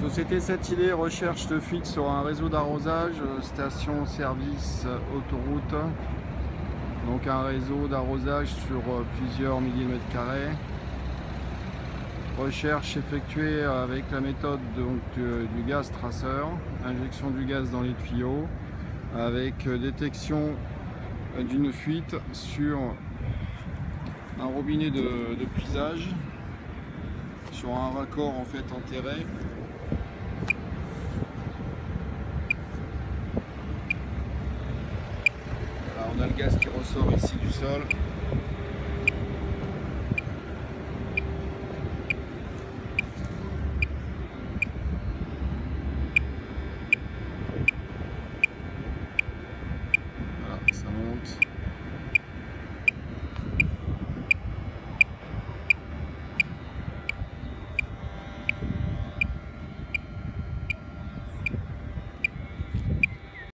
Société Satillé recherche de fuite sur un réseau d'arrosage, station-service autoroute. Donc un réseau d'arrosage sur plusieurs millimètres carrés. Recherche effectuée avec la méthode du gaz traceur, injection du gaz dans les tuyaux, avec détection d'une fuite sur un robinet de, de puisage, sur un raccord en fait enterré. on a le gaz qui ressort ici du sol. Voilà, ça monte.